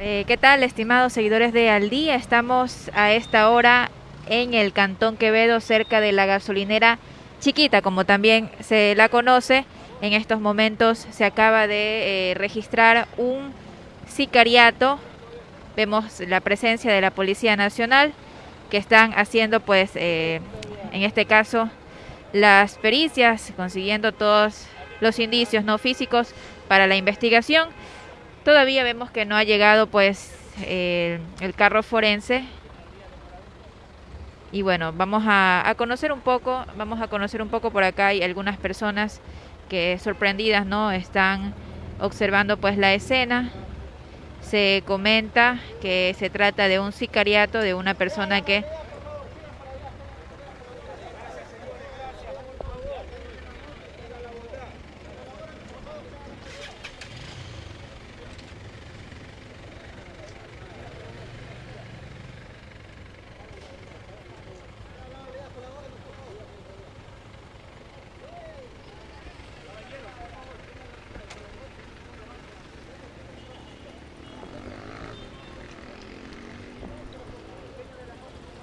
Eh, ¿Qué tal, estimados seguidores de Al Día? Estamos a esta hora en el Cantón Quevedo, cerca de la gasolinera Chiquita, como también se la conoce. En estos momentos se acaba de eh, registrar un sicariato. Vemos la presencia de la Policía Nacional que están haciendo, pues, eh, en este caso, las pericias, consiguiendo todos los indicios no físicos para la investigación. Todavía vemos que no ha llegado, pues, el carro forense y bueno, vamos a, a, conocer un poco, vamos a conocer un poco por acá hay algunas personas que sorprendidas, ¿no? Están observando pues la escena. Se comenta que se trata de un sicariato de una persona que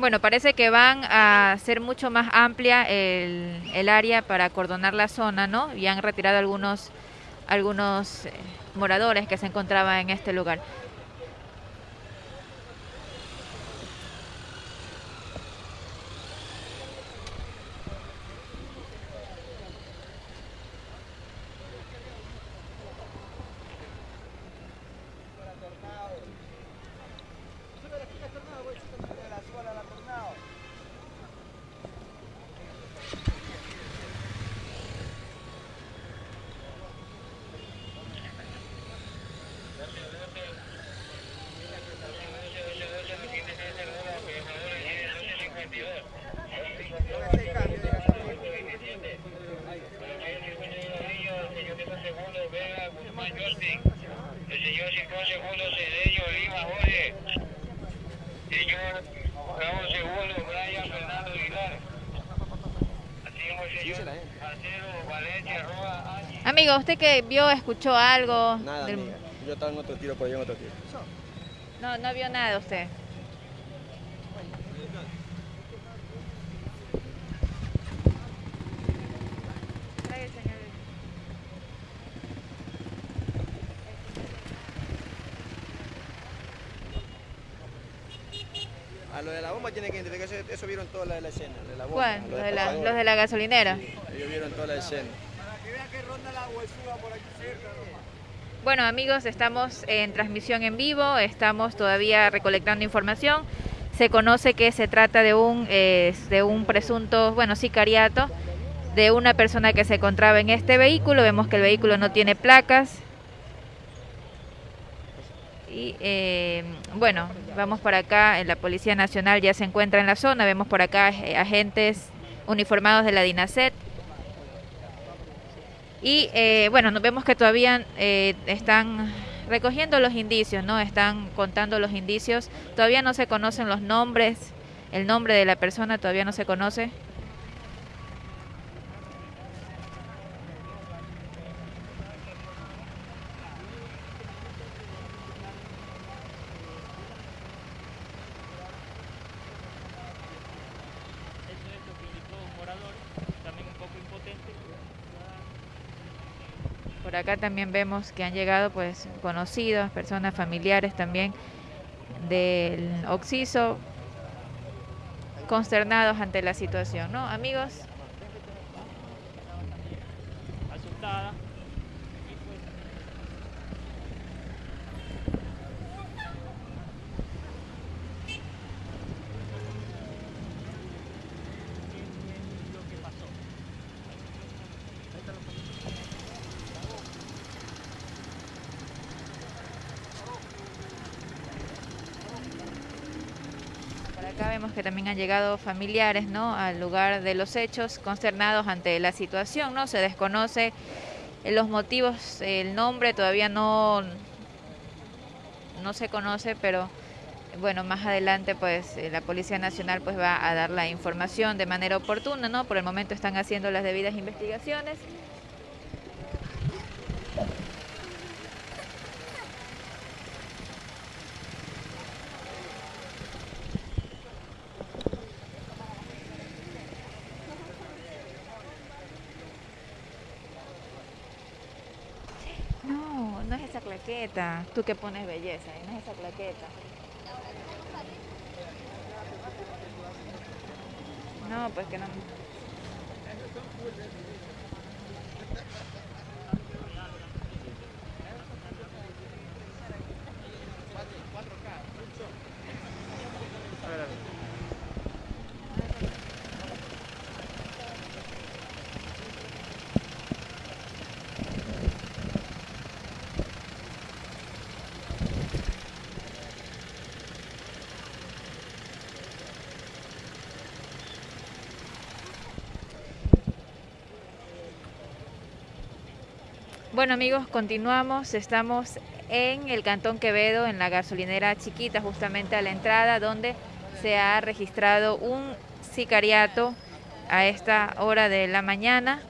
Bueno, parece que van a ser mucho más amplia el, el área para acordonar la zona, ¿no? Y han retirado algunos, algunos eh, moradores que se encontraban en este lugar. Amigo, ¿usted que vio, escuchó algo? Nada, del... Yo estaba en otro tiro, por allá en otro tiro. No, no vio nada usted. A lo de la bomba tiene que identificar, eso, eso vieron toda la, la escena, de la bomba. ¿Cuál? Los de, la, los de la gasolinera. Sí, ellos vieron toda la escena. Bueno amigos, estamos en transmisión en vivo, estamos todavía recolectando información. Se conoce que se trata de un, de un presunto, bueno, sicariato de una persona que se encontraba en este vehículo. Vemos que el vehículo no tiene placas. Y eh, bueno, vamos por acá, la Policía Nacional ya se encuentra en la zona, vemos por acá eh, agentes uniformados de la DINASET. Y eh, bueno, nos vemos que todavía eh, están recogiendo los indicios, ¿no? Están contando los indicios. Todavía no se conocen los nombres, el nombre de la persona todavía no se conoce. Por acá también vemos que han llegado pues conocidos, personas familiares también del Oxiso, consternados ante la situación, ¿no? Amigos. Asustada. Acá vemos que también han llegado familiares ¿no? al lugar de los hechos, consternados ante la situación. ¿no? Se desconoce los motivos, el nombre todavía no, no se conoce, pero bueno, más adelante pues la Policía Nacional pues va a dar la información de manera oportuna, ¿no? Por el momento están haciendo las debidas investigaciones. Esa claqueta. Tú que pones belleza, no es esa claqueta. No, pues que no. Bueno amigos, continuamos. Estamos en el Cantón Quevedo, en la gasolinera chiquita, justamente a la entrada, donde se ha registrado un sicariato a esta hora de la mañana.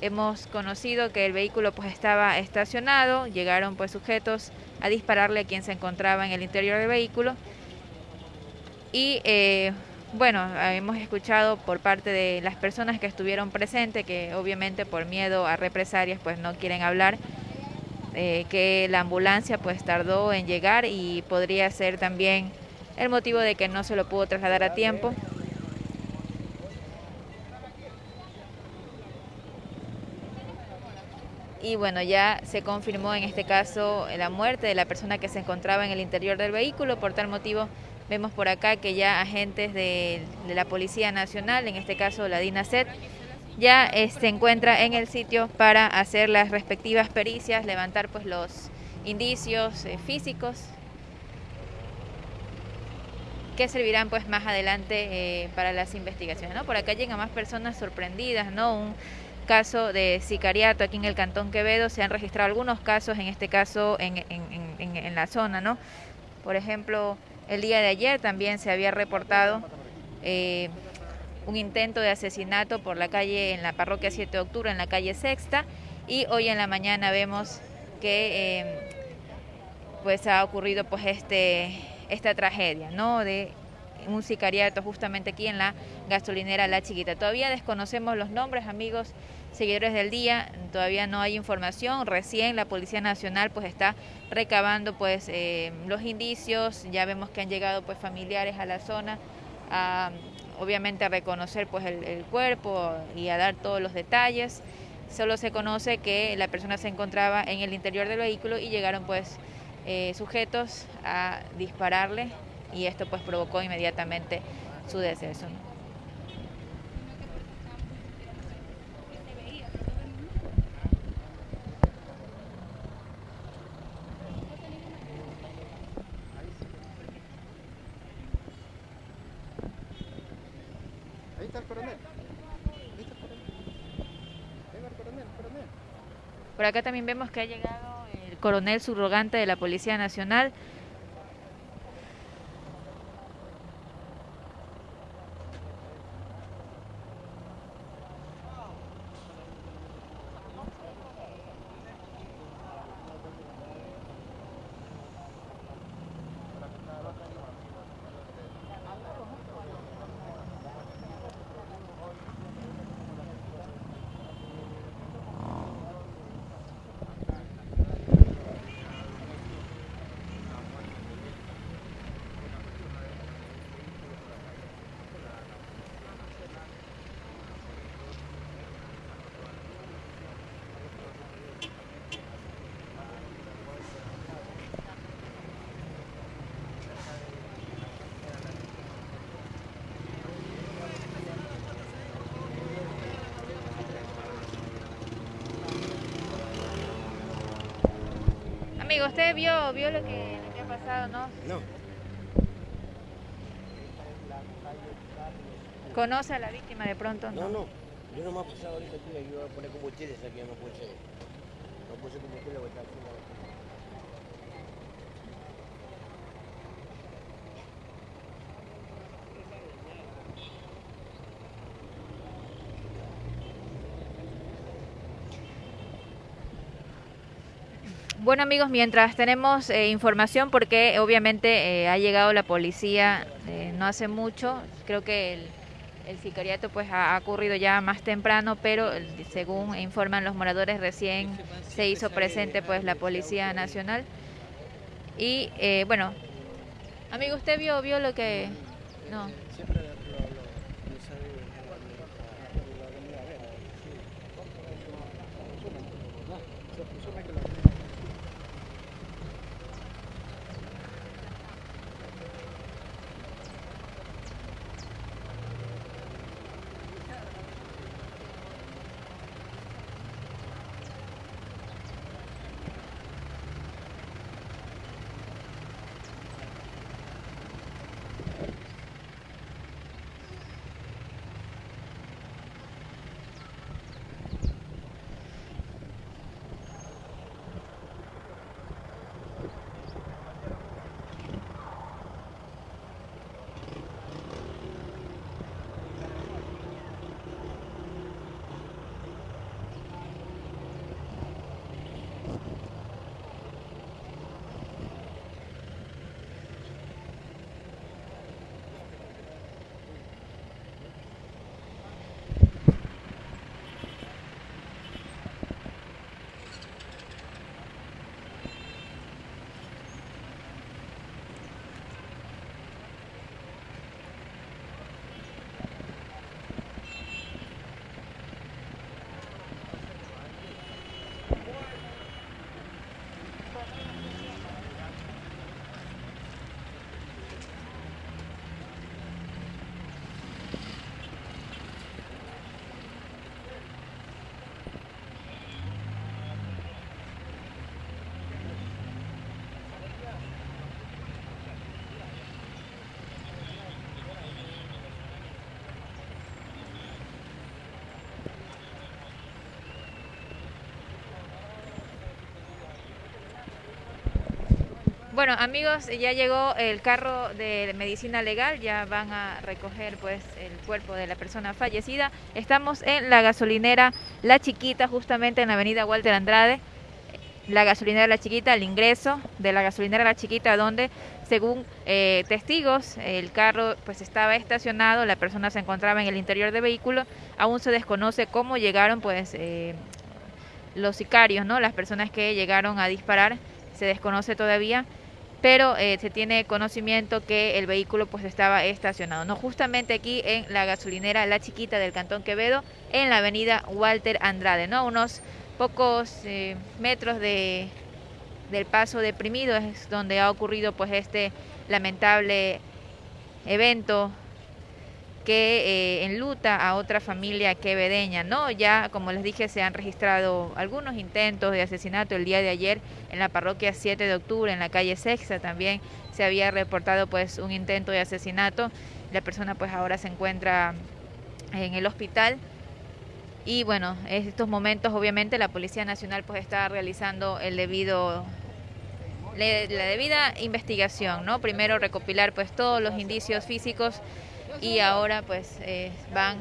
Hemos conocido que el vehículo pues estaba estacionado, llegaron pues sujetos a dispararle a quien se encontraba en el interior del vehículo y eh, bueno, hemos escuchado por parte de las personas que estuvieron presentes, que obviamente por miedo a represalias pues no quieren hablar, eh, que la ambulancia pues tardó en llegar y podría ser también el motivo de que no se lo pudo trasladar a tiempo. Y bueno, ya se confirmó en este caso la muerte de la persona que se encontraba en el interior del vehículo, por tal motivo Vemos por acá que ya agentes de, la Policía Nacional, en este caso la DINASET, ya eh, se encuentra en el sitio para hacer las respectivas pericias, levantar pues los indicios eh, físicos que servirán pues más adelante eh, para las investigaciones. ¿no? Por acá llegan más personas sorprendidas, ¿no? Un caso de sicariato aquí en el Cantón Quevedo, se han registrado algunos casos, en este caso en, en, en la zona, ¿no? Por ejemplo, el día de ayer también se había reportado eh, un intento de asesinato por la calle, en la parroquia 7 de octubre, en la calle Sexta, y hoy en la mañana vemos que eh, pues ha ocurrido pues este, esta tragedia, ¿no? De un sicariato justamente aquí en la gasolinera La Chiquita. Todavía desconocemos los nombres, amigos seguidores del día, todavía no hay información, recién la Policía Nacional pues está recabando pues eh, los indicios, ya vemos que han llegado pues familiares a la zona a obviamente a reconocer pues el, cuerpo y a dar todos los detalles. Solo se conoce que la persona se encontraba en el interior del vehículo y llegaron pues eh, sujetos a dispararle y esto pues provocó inmediatamente su deceso. Por acá también vemos que ha llegado el coronel subrogante de la Policía Nacional, Amigo, ¿usted vio, vio lo, que, lo que ha pasado, no? No. ¿Conoce a la víctima de pronto? No, no. Yo no me he pasado ahorita aquí, yo voy a poner combustibles aquí, no puse, no puse combustible, voy a estar Bueno amigos, mientras tenemos eh, información, porque obviamente eh, ha llegado la policía eh, no hace mucho, creo que El sicariato pues ha ocurrido ya más temprano, pero según informan los moradores recién se hizo presente pues la Policía Nacional. Y eh, bueno, amigo, ¿usted vio, vio lo que...? No. Bueno, amigos, ya llegó el carro de medicina legal, ya van a recoger pues el cuerpo de la persona fallecida. Estamos en la gasolinera La Chiquita, justamente en la avenida Walter Andrade. La gasolinera La Chiquita, el ingreso de la gasolinera La Chiquita, donde según eh, testigos el carro pues estaba estacionado, la persona se encontraba en el interior del vehículo. Aún se desconoce cómo llegaron pues eh, los sicarios, ¿no? Las personas que llegaron a disparar, se desconoce todavía pero eh, se tiene conocimiento que el vehículo pues estaba estacionado, no justamente aquí en la gasolinera La Chiquita del Cantón Quevedo, en la avenida Walter Andrade, ¿no? Unos pocos eh, metros de, del paso deprimido es donde ha ocurrido pues este lamentable evento que eh, enluta a otra familia quevedeña, ¿no? Ya, como les dije, se han registrado algunos intentos de asesinato el día de ayer en la parroquia 7 de octubre, en la calle Sexta también se había reportado pues un intento de asesinato. La persona pues ahora se encuentra en el hospital. Y bueno, en estos momentos obviamente la Policía Nacional pues está realizando el debido la debida investigación, ¿no? Primero recopilar pues todos los indicios físicos y ahora pues eh, van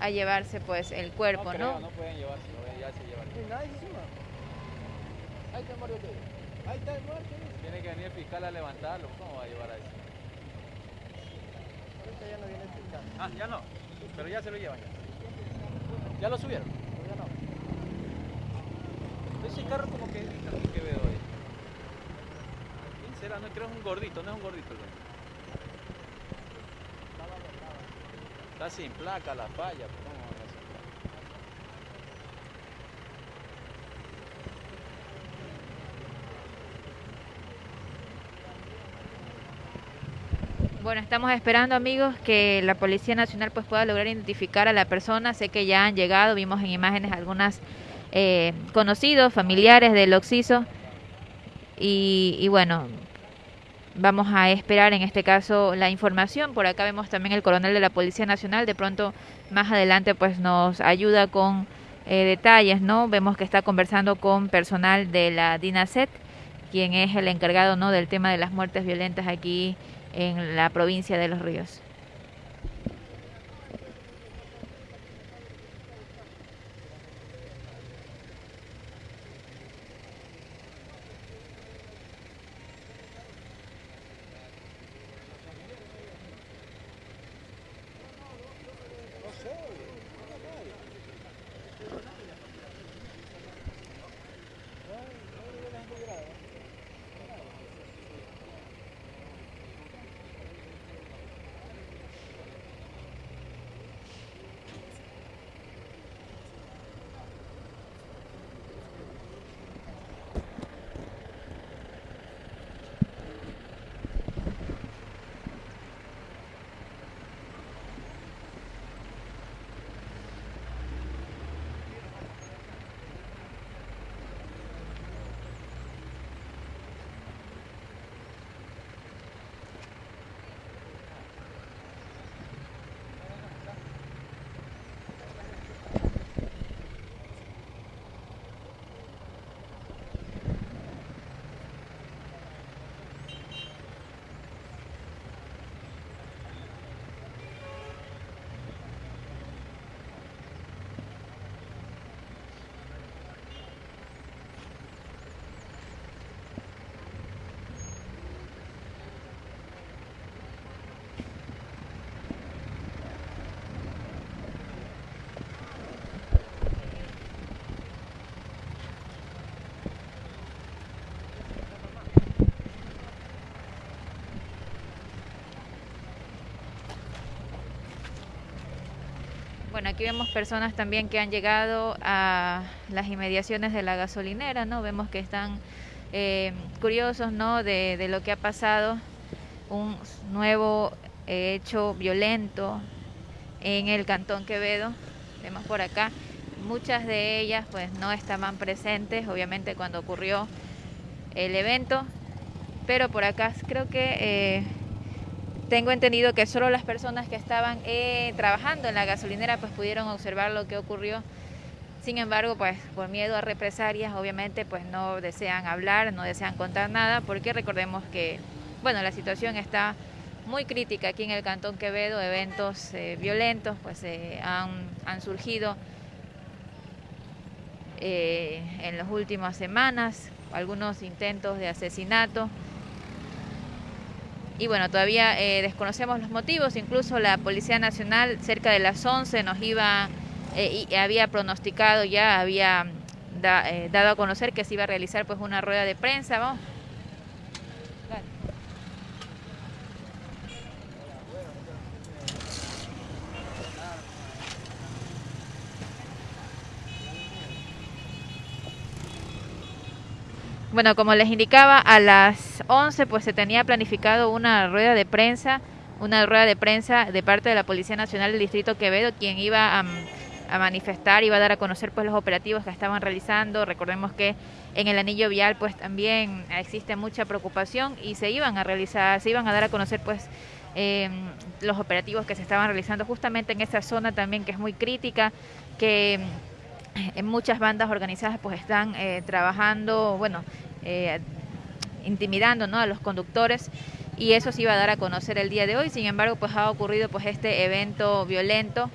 a llevarse pues el cuerpo, ¿no? No pueden llevarse, ya se llevan. Ahí está el muerto. Ahí está el muerto. Tiene que venir el fiscal a levantarlo, ¿cómo va a llevar a eso? Ahorita ya no viene el fiscal. Ah, ya no, pero ya se lo llevan ya. ¿Ya lo subieron? ya no. Ese carro como que, que veo ahí. ¿Quién será? No creo que es un gordito, no es un gordito el Está sin placa la falla. Bueno, estamos esperando amigos que la Policía Nacional pues pueda lograr identificar a la persona. Sé que ya han llegado, vimos en imágenes algunas eh, conocidos, familiares del Oxiso. Y, y bueno, Vamos a esperar en este caso la información. Por acá vemos también el coronel de la Policía Nacional. De pronto más adelante pues nos ayuda con eh, detalles, ¿no? Vemos que está conversando con personal de la DINASET, quien es el encargado, ¿no? Del tema de las muertes violentas aquí en la provincia de Los Ríos. Bueno, aquí vemos personas también que han llegado a las inmediaciones de la gasolinera, ¿no? Vemos que están eh, curiosos, ¿no? De, lo que ha pasado, un nuevo hecho violento en el Cantón Quevedo. Vemos por acá, muchas de ellas pues no estaban presentes, obviamente cuando ocurrió el evento, pero por acá creo que eh, tengo entendido que solo las personas que estaban eh, trabajando en la gasolinera pues pudieron observar lo que ocurrió. Sin embargo, pues por miedo a represalias, obviamente pues no desean hablar, no desean contar nada, porque recordemos que, bueno, la situación está muy crítica aquí en el Cantón Quevedo, eventos eh, violentos pues eh, han, han, surgido eh, en las últimas semanas, algunos intentos de asesinato. Y bueno, todavía eh, desconocemos los motivos, incluso la Policía Nacional cerca de las 11 nos iba eh, y había pronosticado ya, había da, dado a conocer que se iba a realizar pues una rueda de prensa. Vamos. Bueno, como les indicaba, a las 11 pues se tenía planificado una rueda de prensa, una rueda de prensa de parte de la Policía Nacional del Distrito Quevedo, quien iba a, a manifestar, iba a dar a conocer pues los operativos que estaban realizando. Recordemos que en el anillo vial pues también existe mucha preocupación y se iban a realizar, se iban a dar a conocer pues eh, los operativos que se estaban realizando justamente en esa zona también que es muy crítica, que en muchas bandas organizadas pues están eh, trabajando, bueno, eh, intimidando ¿no? a los conductores y eso se iba a dar a conocer el día de hoy. Sin embargo, pues ha ocurrido pues este evento violento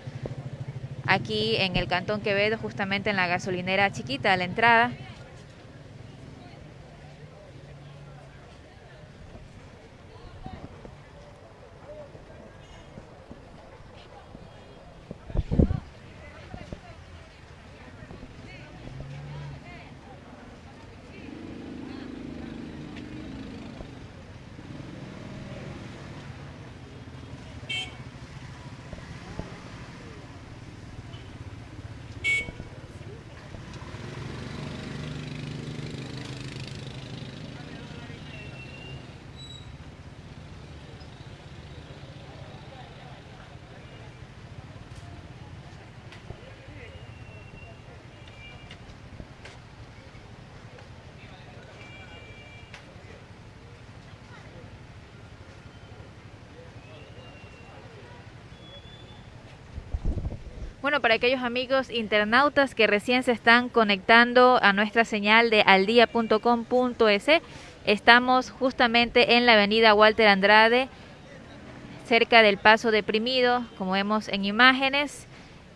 aquí en el Cantón Quevedo, justamente en la gasolinera chiquita a la entrada. Bueno, para aquellos amigos internautas que recién se están conectando a nuestra señal de aldia.com.es, estamos justamente en la avenida Walter Andrade, cerca del Paso Deprimido, como vemos en imágenes.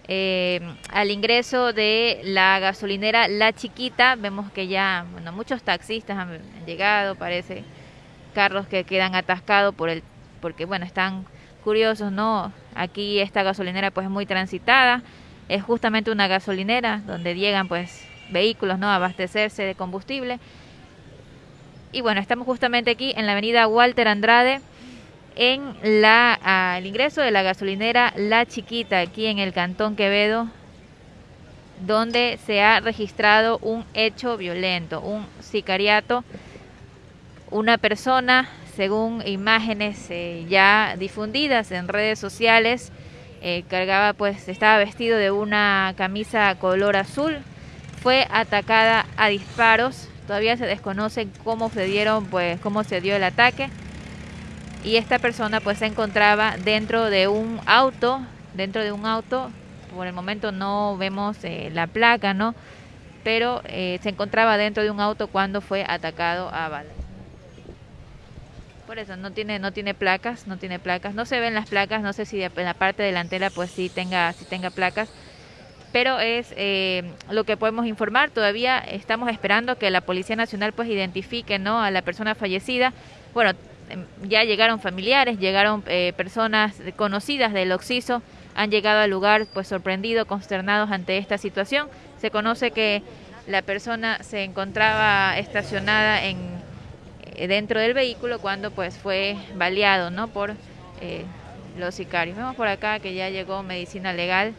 Eh, al ingreso de la gasolinera La Chiquita, vemos que ya bueno, muchos taxistas han llegado, parece carros que quedan atascados por el, porque bueno, están curiosos, ¿no? Aquí esta gasolinera pues es muy transitada, es justamente una gasolinera donde llegan pues vehículos, ¿no? Abastecerse de combustible. Y bueno, estamos justamente aquí en la avenida Walter Andrade, en la, al ingreso de la gasolinera La Chiquita, aquí en el Cantón Quevedo, donde se ha registrado un hecho violento, un sicariato. Una persona según imágenes eh, ya difundidas en redes sociales, eh, cargaba pues estaba vestido de una camisa color azul, fue atacada a disparos, todavía se desconoce cómo se dieron pues cómo se dio el ataque y esta persona pues se encontraba dentro de un auto, dentro de un auto, por el momento no vemos eh, la placa, ¿no? Pero eh, se encontraba dentro de un auto cuando fue atacado a balas. Por eso no tiene no tiene placas, no tiene placas, no se ven las placas, no sé si en la parte delantera pues sí tenga sí tenga placas, pero es eh, lo que podemos informar. Todavía estamos esperando que la Policía Nacional pues identifique no a la persona fallecida. Bueno, em, ya llegaron familiares, llegaron eh, personas conocidas del Oxiso, han llegado al lugar pues sorprendidos, consternados ante esta situación. Se conoce que la persona se encontraba estacionada en dentro del vehículo cuando pues fue baleado ¿no? por eh, los sicarios. Vemos por acá que ya llegó medicina legal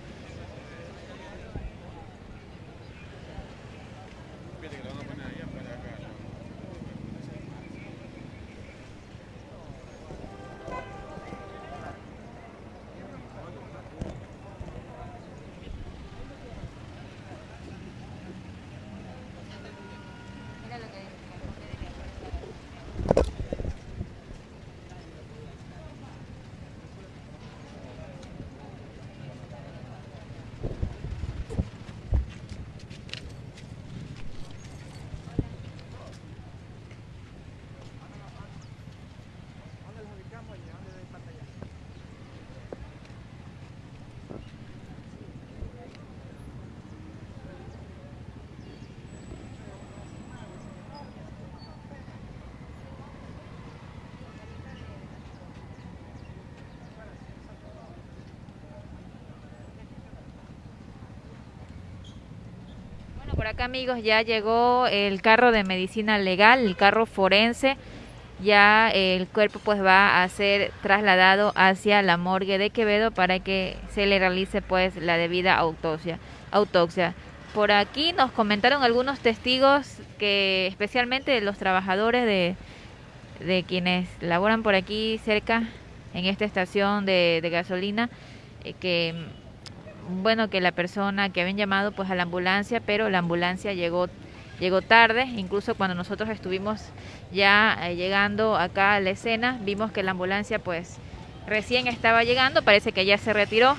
por acá amigos ya llegó el carro de medicina legal, el carro forense. Ya el cuerpo pues va a ser trasladado hacia la morgue de Quevedo para que se le realice pues la debida autopsia. autopsia. Por aquí nos comentaron algunos testigos que especialmente los trabajadores de, quienes laboran por aquí cerca en esta estación de, de gasolina eh, que bueno que la persona que habían llamado pues a la ambulancia pero la ambulancia llegó llegó tarde incluso cuando nosotros estuvimos ya eh, llegando acá a la escena vimos que la ambulancia pues recién estaba llegando parece que ya se retiró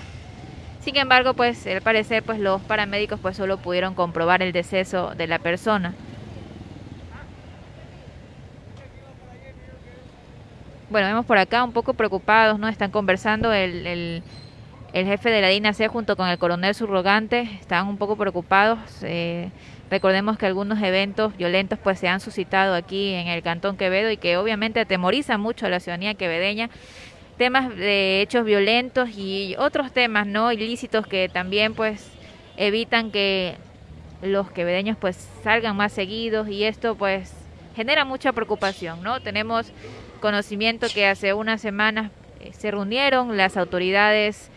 sin embargo, pues al parecer pues los paramédicos pues solo pudieron comprobar el deceso de la persona. Bueno, vemos por acá un poco preocupados, ¿no? Están conversando el, el, el jefe de la DINAC junto con el coronel subrogante, están un poco preocupados. Eh, recordemos que algunos eventos violentos pues se han suscitado aquí en el Cantón Quevedo y que obviamente atemorizan mucho a la ciudadanía quevedeña temas de hechos violentos y otros temas no ilícitos que también pues evitan que los quevedeños pues salgan más seguidos y esto pues genera mucha preocupación, ¿no? Tenemos conocimiento que hace unas semanas eh, se reunieron las autoridades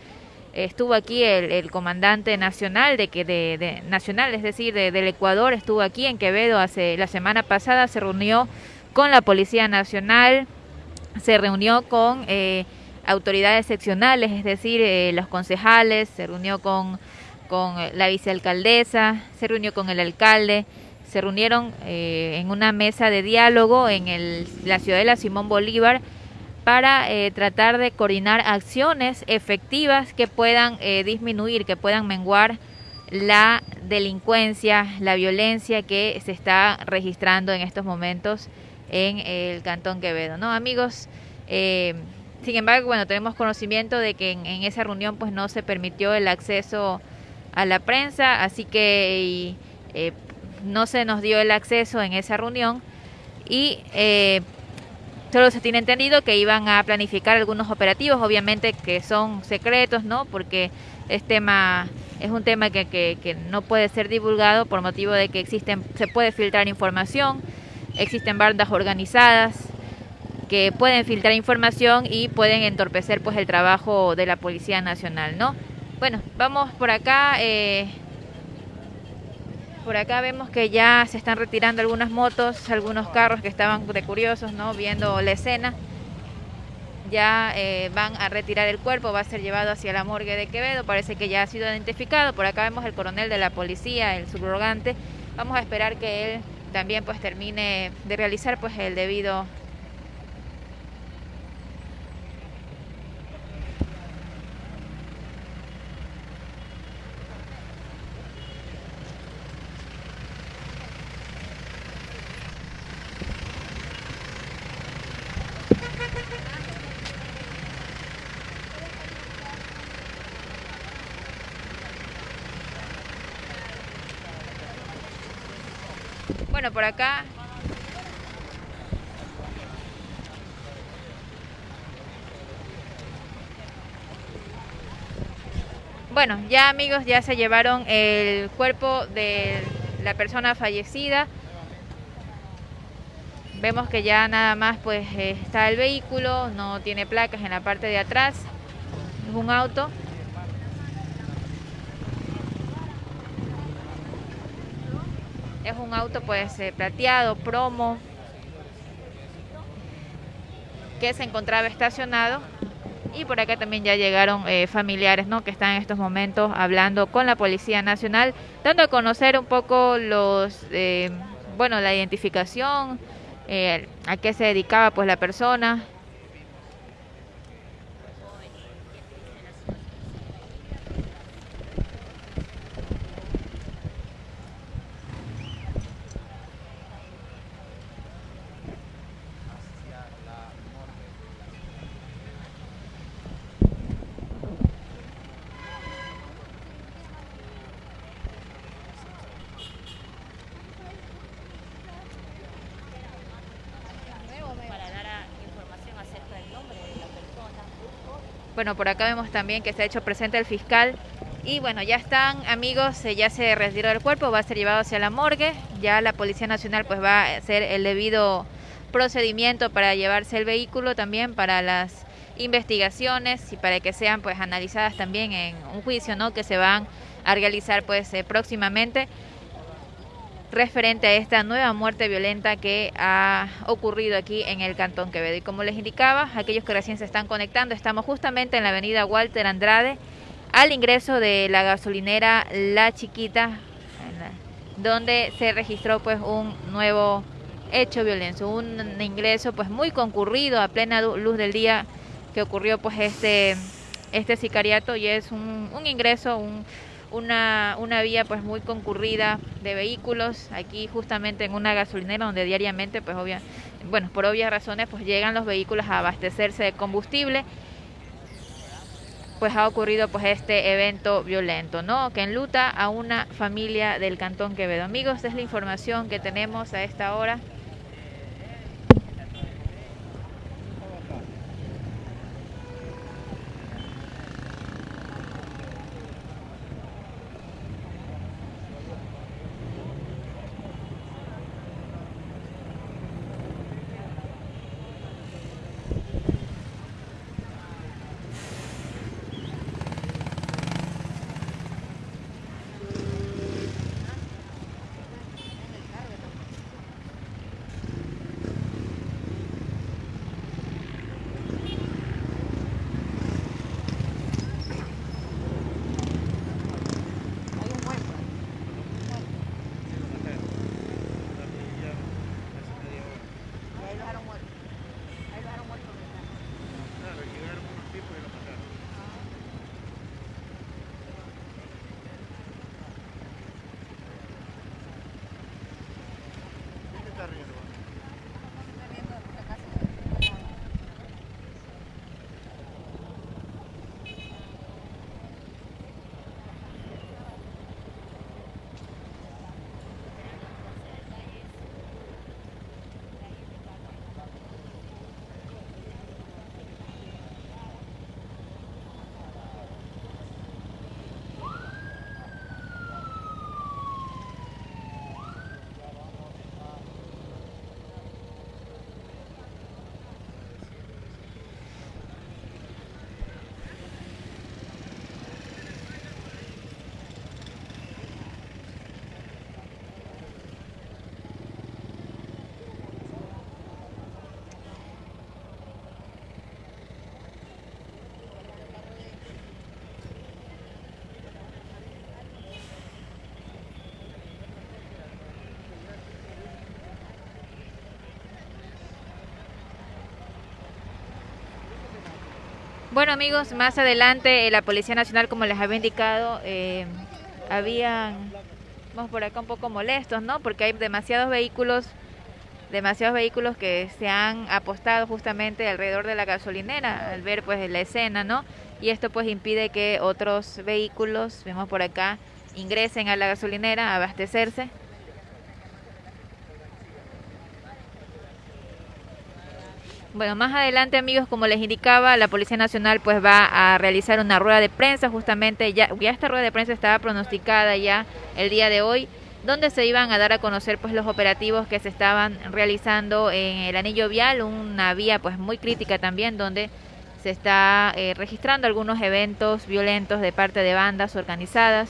estuvo aquí el, comandante nacional de que de, nacional es decir del Ecuador estuvo aquí en Quevedo hace la semana pasada se reunió con la policía nacional se reunió con eh, autoridades seccionales, es decir, eh, los concejales, se reunió con, con la vicealcaldesa, se reunió con el alcalde, se reunieron eh, en una mesa de diálogo en el, la ciudadela Simón Bolívar para tratar de coordinar acciones efectivas que puedan disminuir, que puedan menguar la delincuencia, la violencia que se está registrando en estos momentos en el Cantón Quevedo, ¿no? Amigos, eh, sin embargo, bueno, tenemos conocimiento de que en, esa reunión pues no se permitió el acceso a la prensa, así que eh, no se nos dio el acceso en esa reunión y eh, solo se tiene entendido que iban a planificar algunos operativos, obviamente que son secretos, ¿no? Porque es tema es un tema que, no puede ser divulgado por motivo de que existen se puede filtrar información existen bandas organizadas que pueden filtrar información y pueden entorpecer pues el trabajo de la Policía Nacional, ¿no? Bueno, vamos por acá. Eh, por acá vemos que ya se están retirando algunas motos, algunos carros que estaban de curiosos, ¿no? Viendo la escena. Ya eh, van a retirar el cuerpo, va a ser llevado hacia la morgue de Quevedo. Parece que ya ha sido identificado. Por acá vemos el coronel de la policía, el subrogante. Vamos a esperar que él también pues termine de realizar pues el debido Por acá Bueno, ya amigos, ya se llevaron el cuerpo de la persona fallecida. Vemos que ya nada más pues está el vehículo, no tiene placas en la parte de atrás. Es un auto. Es un auto pues eh, plateado, promo, que se encontraba estacionado. Y por acá también ya llegaron eh, familiares ¿no? que están en estos momentos hablando con la Policía Nacional, dando a conocer un poco los, eh, bueno, la identificación, a qué se dedicaba pues la persona, Bueno, por acá vemos también que se ha hecho presente el fiscal. Y bueno, ya están amigos, eh, ya se retiró el cuerpo, va a ser llevado hacia la morgue, ya la Policía Nacional pues va a hacer el debido procedimiento para llevarse el vehículo también para las investigaciones y para que sean pues analizadas también en un juicio, ¿no? que se van a realizar pues eh, próximamente referente a esta nueva muerte violenta que ha ocurrido aquí en el Cantón Quevedo. Y como les indicaba, aquellos que recién se están conectando, estamos justamente en la avenida Walter Andrade, al ingreso de la gasolinera La Chiquita, donde se registró pues un nuevo hecho violento, un ingreso pues muy concurrido a plena luz del día que ocurrió pues este este sicariato y es un, un ingreso, un, una, una vía pues muy concurrida de vehículos aquí justamente en una gasolinera donde diariamente pues obvia, bueno por obvias razones pues llegan los vehículos a abastecerse de combustible pues ha ocurrido pues este evento violento, ¿no? Que enluta a una familia del Cantón Quevedo. Amigos, esta es la información que tenemos a esta hora. Bueno amigos, más adelante eh, la Policía Nacional, como les había indicado, eh, habían, vamos por acá un poco molestos, ¿no? Porque hay demasiados vehículos, demasiados vehículos que se han apostado justamente alrededor de la gasolinera al ver pues la escena, ¿no? Y esto pues impide que otros vehículos, vemos por acá, ingresen a la gasolinera a abastecerse. Bueno, más adelante, amigos, como les indicaba, la Policía Nacional pues va a realizar una rueda de prensa, justamente ya, ya esta rueda de prensa estaba pronosticada ya el día de hoy, donde se iban a dar a conocer pues los operativos que se estaban realizando en el anillo vial, una vía pues muy crítica también, donde se está eh, registrando algunos eventos violentos de parte de bandas organizadas.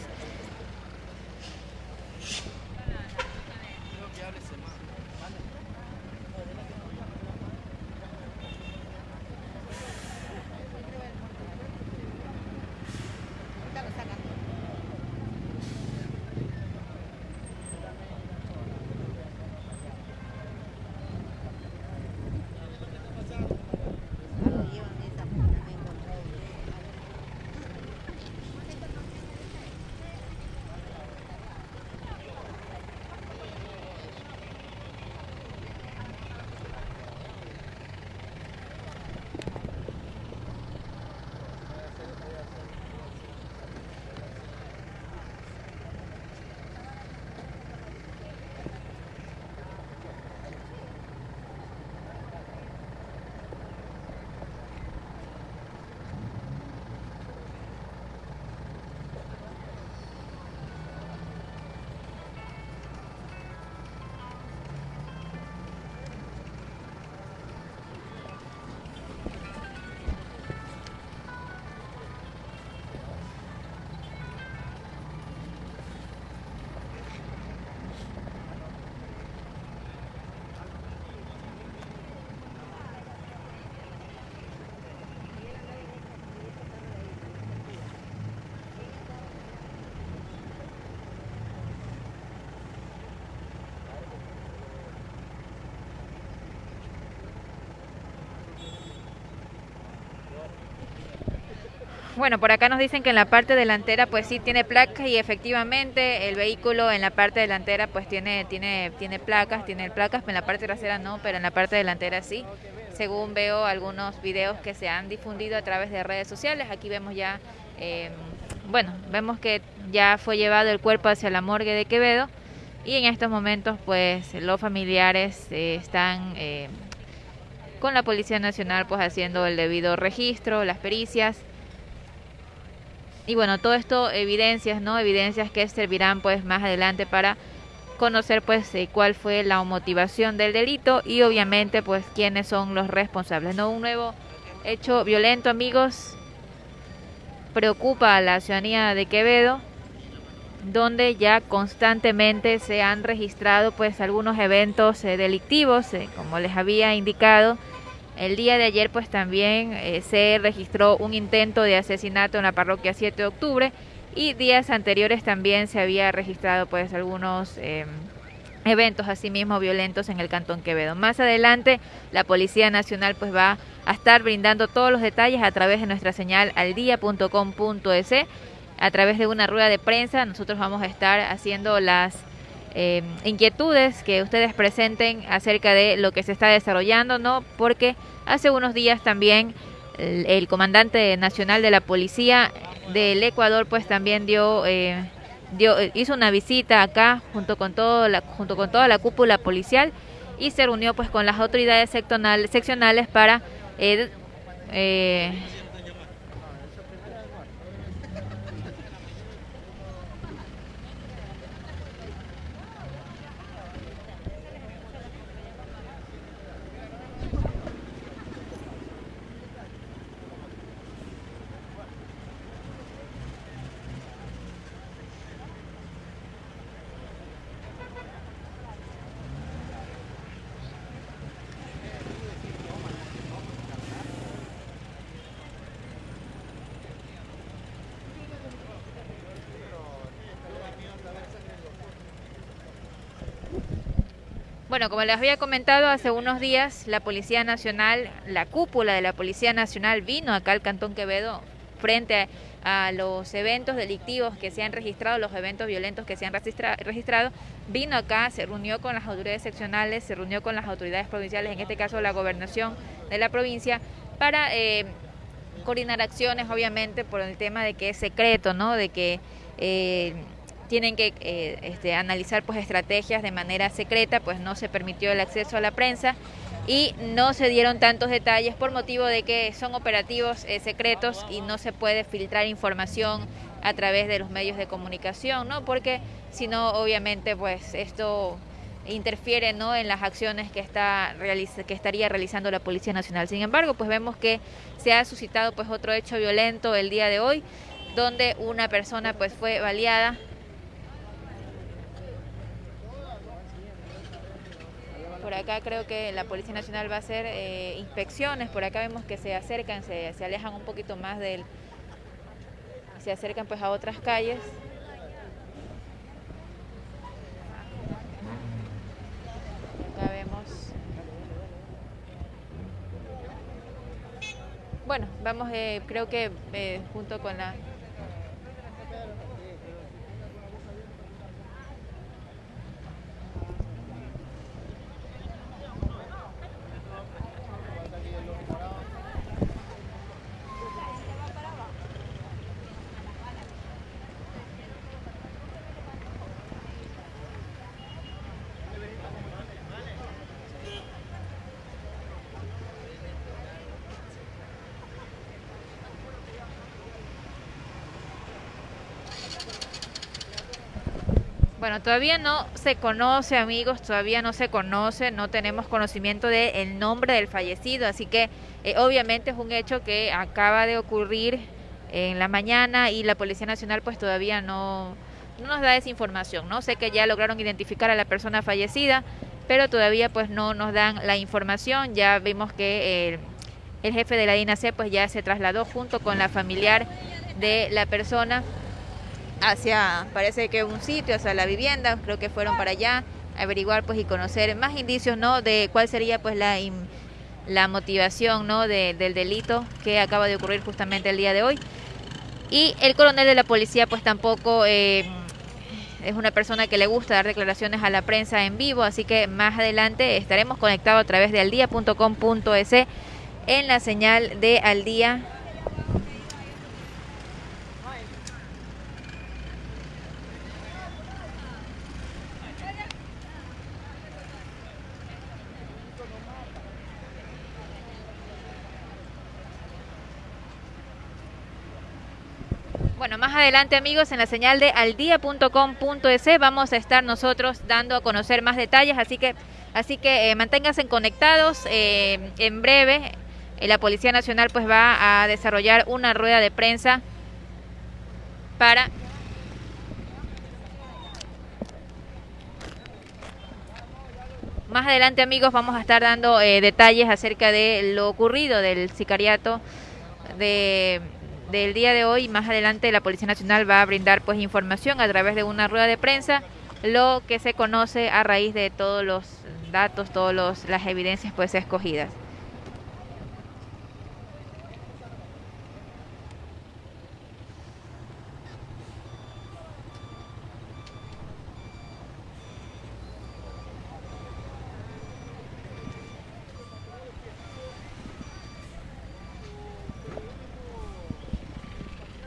Bueno, por acá nos dicen que en la parte delantera pues sí tiene placas y efectivamente el vehículo en la parte delantera pues tiene tiene tiene placas, tiene placas, en la parte trasera no, pero en la parte delantera sí. Según veo algunos videos que se han difundido a través de redes sociales, aquí vemos ya, eh, bueno, vemos que ya fue llevado el cuerpo hacia la morgue de Quevedo y en estos momentos pues los familiares eh, están eh, con la Policía Nacional pues haciendo el debido registro, las pericias y bueno, todo esto evidencias, ¿no? Evidencias que servirán pues más adelante para conocer pues eh, cuál fue la motivación del delito y obviamente pues quiénes son los responsables. No un nuevo hecho violento, amigos, preocupa a la ciudadanía de Quevedo, donde ya constantemente se han registrado pues algunos eventos eh, delictivos, eh, como les había indicado el día de ayer pues también eh, se registró un intento de asesinato en la parroquia 7 de octubre y días anteriores también se había registrado pues algunos eh, eventos asimismo violentos en el Cantón Quevedo. Más adelante la Policía Nacional pues va a estar brindando todos los detalles a través de nuestra señal aldia.com.es a través de una rueda de prensa. Nosotros vamos a estar haciendo las eh, inquietudes que ustedes presenten acerca de lo que se está desarrollando, ¿no? Porque hace unos días también el, comandante nacional de la policía del Ecuador, pues también dio, eh, dio hizo una visita acá junto con todo la, junto con toda la cúpula policial y se reunió pues con las autoridades seccionales, para eh, Bueno, como les había comentado hace unos días, la Policía Nacional, la cúpula de la Policía Nacional vino acá al Cantón Quevedo frente a, los eventos delictivos que se han registrado, los eventos violentos que se han registrado, vino acá, se reunió con las autoridades seccionales, se reunió con las autoridades provinciales, en este caso la gobernación de la provincia, para eh, coordinar acciones, obviamente, por el tema de que es secreto, ¿no? De que... Eh, tienen que eh, este, analizar pues estrategias de manera secreta, pues no se permitió el acceso a la prensa y no se dieron tantos detalles por motivo de que son operativos eh, secretos y no se puede filtrar información a través de los medios de comunicación, ¿no? Porque si no, obviamente, pues esto interfiere ¿no? en las acciones que está que estaría realizando la Policía Nacional. Sin embargo, pues vemos que se ha suscitado pues otro hecho violento el día de hoy, donde una persona pues fue baleada Por acá creo que la Policía Nacional va a hacer eh, inspecciones, por acá vemos que se acercan, se, se alejan un poquito más del... se acercan pues a otras calles. Acá vemos... Bueno, vamos, eh, creo que eh, junto con la Bueno, todavía no se conoce, amigos, todavía no se conoce, no tenemos conocimiento del nombre del fallecido, así que eh, obviamente es un hecho que acaba de ocurrir en la mañana y la Policía Nacional pues todavía no, no nos da esa información, ¿no? Sé que ya lograron identificar a la persona fallecida, pero todavía pues no nos dan la información, ya vimos que el, el jefe de la DINAC pues ya se trasladó junto con la familiar de la persona hacia, parece que un sitio, hacia la vivienda, creo que fueron para allá, averiguar pues y conocer más indicios, ¿no? De cuál sería pues la, la motivación, ¿no? del delito que acaba de ocurrir justamente el día de hoy. Y el coronel de la policía pues tampoco eh, es una persona que le gusta dar declaraciones a la prensa en vivo, así que más adelante estaremos conectados a través de aldia.com.es en la señal de Al Día Bueno, más adelante amigos, en la señal de aldia.com.es vamos a estar nosotros dando a conocer más detalles, así que, así que eh, manténganse conectados. Eh, en breve, eh, la Policía Nacional pues va a desarrollar una rueda de prensa para Más adelante amigos vamos a estar dando detalles acerca de lo ocurrido del sicariato de del día de hoy. Más adelante la Policía Nacional va a brindar pues información a través de una rueda de prensa, lo que se conoce a raíz de todos los datos, todas las evidencias pues escogidas.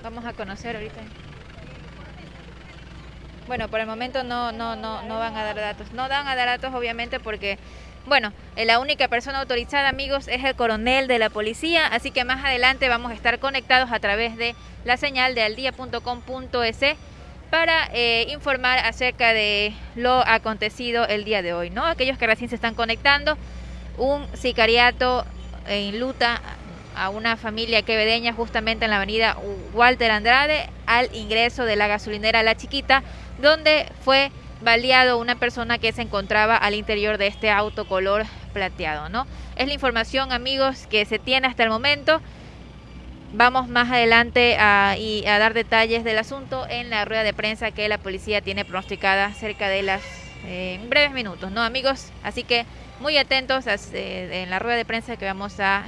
Vamos a conocer ahorita. Bueno, por el momento no, no, no, no van a dar datos. No dan a dar datos obviamente porque, bueno, eh, la única persona autorizada, amigos, es el coronel de la policía, así que más adelante vamos a estar conectados a través de la señal de aldia.com.es para eh, informar acerca de lo acontecido el día de hoy, ¿no? Aquellos que recién se están conectando, un sicariato en luta a una familia quevedeña justamente en la avenida Walter Andrade al ingreso de la gasolinera La Chiquita, donde fue baleado una persona que se encontraba al interior de este auto color plateado, ¿no? Es la información, amigos, que se tiene hasta el momento. Vamos más adelante a, y a dar detalles del asunto en la rueda de prensa que la policía tiene pronosticada cerca de las eh, breves minutos, ¿no, amigos? Así que muy atentos eh, en la rueda de prensa que vamos a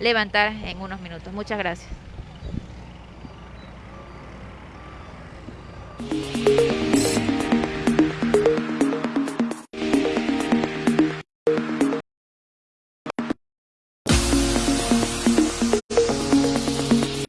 levantar en unos minutos. Muchas gracias.